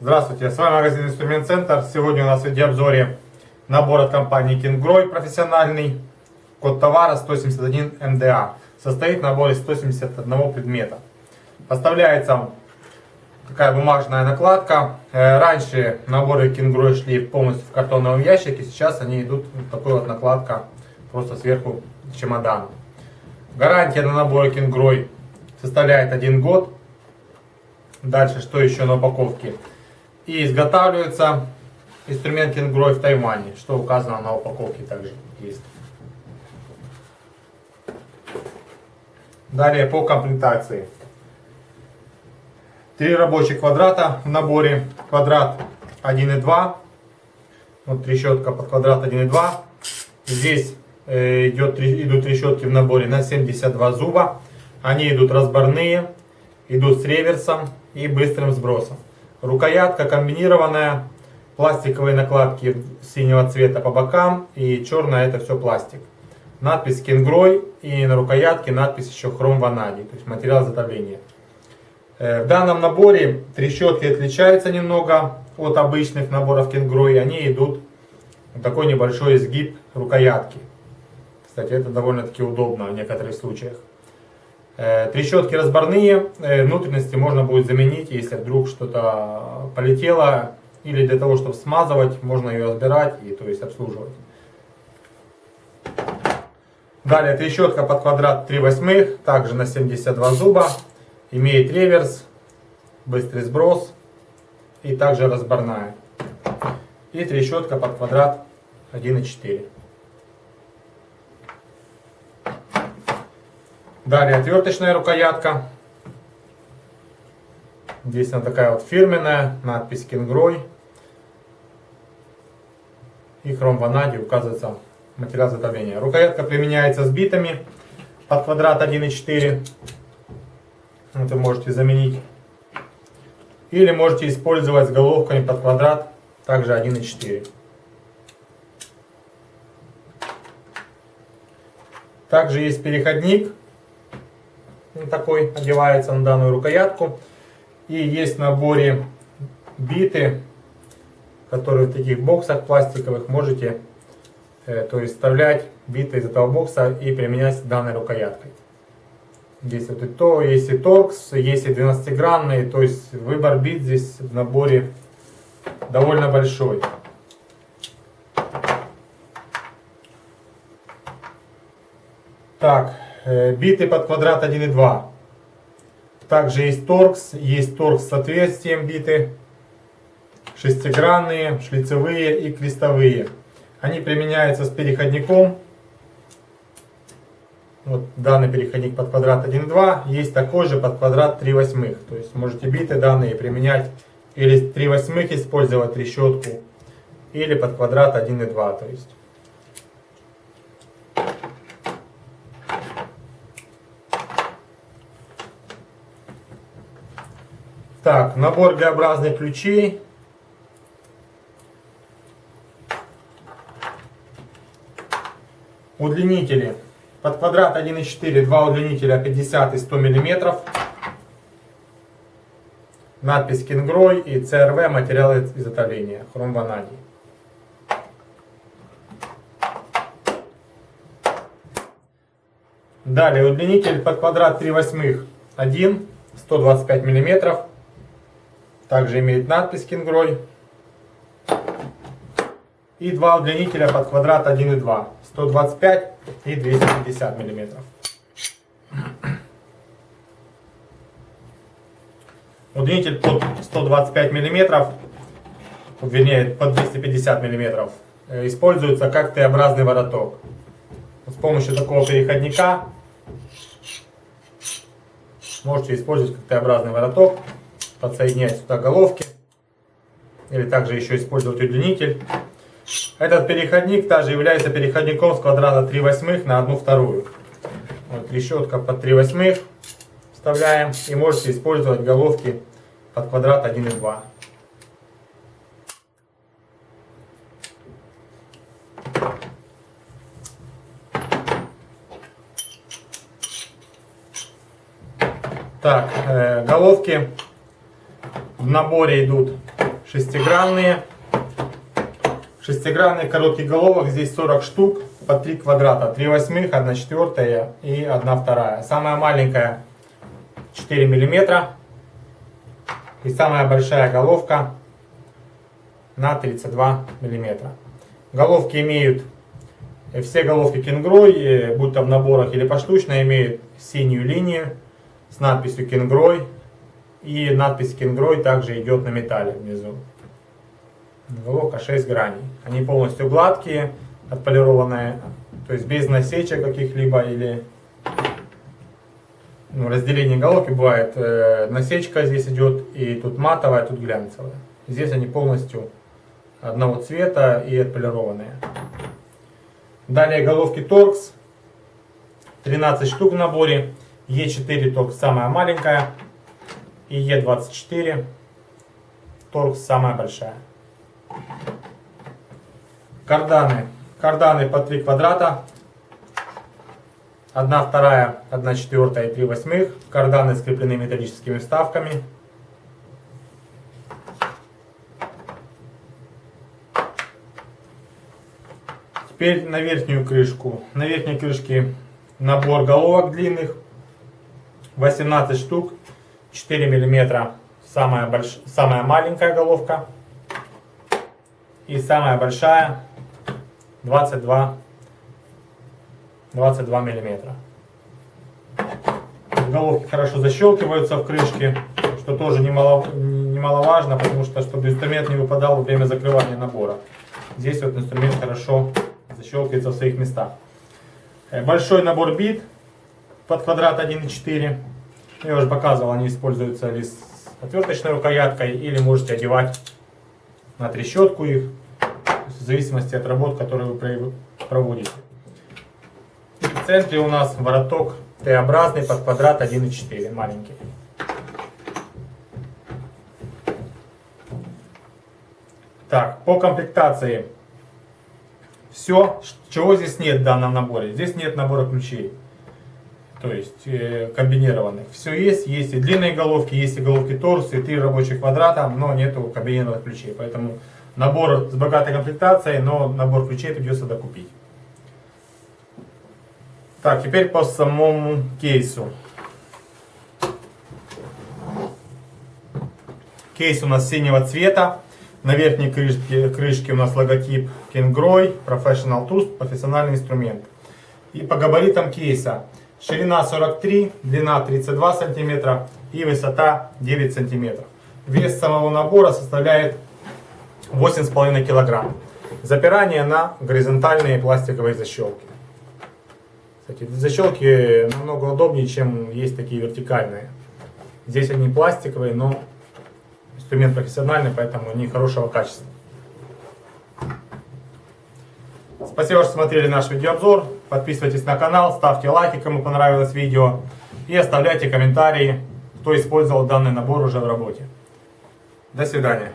Здравствуйте, с вами магазин Инструмент Центр. Сегодня у нас в видеообзоре набор от компании Kingroy профессиональный. Код товара 171 МДА. Состоит набор из 171 предмета. Поставляется такая бумажная накладка. Э, раньше наборы Kingroy шли полностью в картонном ящике. Сейчас они идут вот такой вот накладка просто сверху чемодана. Гарантия на наборы Kingroy составляет один год. Дальше, что еще на упаковке? И изготавливается инструмент Кингрой в Тайване, что указано на упаковке также есть. Далее по комплектации. Три рабочих квадрата в наборе. Квадрат 1,2. Вот трещотка под квадрат 1,2. Здесь э, идет, идут трещотки в наборе на 72 зуба. Они идут разборные, идут с реверсом и быстрым сбросом. Рукоятка комбинированная, пластиковые накладки синего цвета по бокам и черная это все пластик. Надпись Кенгрой и на рукоятке надпись еще хром ванадий, то есть материал изготовления. Э, в данном наборе трещотки отличаются немного от обычных наборов Кенгрой, они идут в такой небольшой изгиб рукоятки. Кстати, это довольно-таки удобно в некоторых случаях. Э, трещотки разборные, э, внутренности можно будет заменить, если вдруг что-то полетело. Или для того, чтобы смазывать, можно ее разбирать и то есть обслуживать. Далее трещотка под квадрат 3 восьмых, также на 72 зуба. Имеет реверс, быстрый сброс и также разборная. И трещотка под квадрат 1,4. Далее отверточная рукоятка. Здесь она такая вот фирменная, надпись Кингрой. И хром ванадий указывается материал изготовления. Рукоятка применяется с битами под квадрат 1,4. Это можете заменить. Или можете использовать с головками под квадрат, также 1,4. Также есть переходник такой одевается на данную рукоятку. И есть в наборе биты, которые в таких боксах пластиковых можете э, то есть вставлять биты из этого бокса и применять данной рукояткой. Здесь вот и то, есть и торкс, есть и 12-гранные, то есть выбор бит здесь в наборе довольно большой. Так, Э, биты под квадрат 1,2. Также есть торкс, есть торкс с отверстием биты, шестигранные, шлицевые и крестовые. Они применяются с переходником. Вот данный переходник под квадрат 1,2, есть такой же под квадрат 3 восьмых. То есть можете биты данные применять или 3 восьмых использовать трещотку, или под квадрат 1,2. То есть Так, набор Г-образных ключей. Удлинители. Под квадрат 1,4 два удлинителя 50 и 100 мм. Надпись Кингрой и ЦРВ материалы изготовления. Хром ванадий. Далее удлинитель под квадрат 3 восьмых 1, 125 миллиметров. Также имеет надпись Кингрой. И два удлинителя под квадрат 1,2. 125 и 250 миллиметров. Удлинитель под 125 миллиметров, вернее под 250 миллиметров, э, используется как Т-образный вороток. С помощью такого переходника можете использовать как Т-образный вороток подсоединять сюда головки. Или также еще использовать удлинитель. Этот переходник также является переходником с квадрата 3 восьмых на 1 вторую. Вот решетка под 3 восьмых вставляем и можете использовать головки под квадрат 1 и 2. Так, э, головки в наборе идут шестигранные. Шестигранных коротких головок здесь 40 штук по 3 квадрата. 3 восьмых, 1 четвертая и 1 вторая. Самая маленькая 4 миллиметра. И самая большая головка на 32 миллиметра. Головки имеют, э, все головки кенгрой, э, будь то в наборах или поштучно, имеют синюю линию с надписью кенгрой. И надпись кенгрой также идет на металле внизу. Головка 6 граней. Они полностью гладкие, отполированные, то есть без насечек каких-либо или ну, разделение головки бывает. Э, насечка здесь идет и тут матовая, тут глянцевая. Здесь они полностью одного цвета и отполированные. Далее головки торкс. 13 штук в наборе. Е4 торкс самая маленькая. И Е24 торкс самая большая. Карданы. Карданы по 3 квадрата. 1 вторая, 1 четвертая и 3 восьмых. Карданы скреплены металлическими вставками. Теперь на верхнюю крышку. На верхней крышке набор головок длинных. 18 штук. 4 миллиметра самая, больш... самая маленькая головка. И самая большая 22, 22 миллиметра. Головки хорошо защелкиваются в крышке, что тоже немало, немаловажно, потому что чтобы инструмент не выпадал во время закрывания набора. Здесь вот инструмент хорошо защелкивается в своих местах. Э, большой набор бит под квадрат 1,4. Я уже показывал, они используются ли с отверточной рукояткой или можете одевать на трещотку их, в зависимости от работ, которые вы проводите. И в центре у нас вороток Т-образный под квадрат 1,4, маленький. Так, по комплектации. Все, чего здесь нет в данном наборе. Здесь нет набора ключей то есть э, комбинированных. Все есть, есть и длинные головки, есть и головки торс, и три рабочих квадрата, но нету комбинированных ключей. Поэтому набор с богатой комплектацией, но набор ключей придется докупить. Так, теперь по самому кейсу. Кейс у нас синего цвета. На верхней крышке, крышке у нас логотип Kingroy Professional Tools, профессиональный инструмент. И по габаритам кейса Ширина 43, длина 32 сантиметра и высота 9 сантиметров. Вес самого набора составляет 8,5 килограмм. Запирание на горизонтальные пластиковые защелки. Кстати, защелки намного удобнее, чем есть такие вертикальные. Здесь они пластиковые, но инструмент профессиональный, поэтому они хорошего качества. Спасибо, что смотрели наш видеообзор. Подписывайтесь на канал, ставьте лайки, кому понравилось видео. И оставляйте комментарии, кто использовал данный набор уже в работе. До свидания.